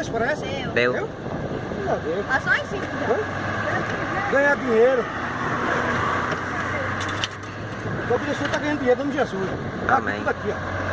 o parece? Deu. Deu? Deu. Passou em cima. Ganhar dinheiro. O Jesus está ganhando dinheiro, dando Jesus. Tá Amém. Tudo aqui, ó.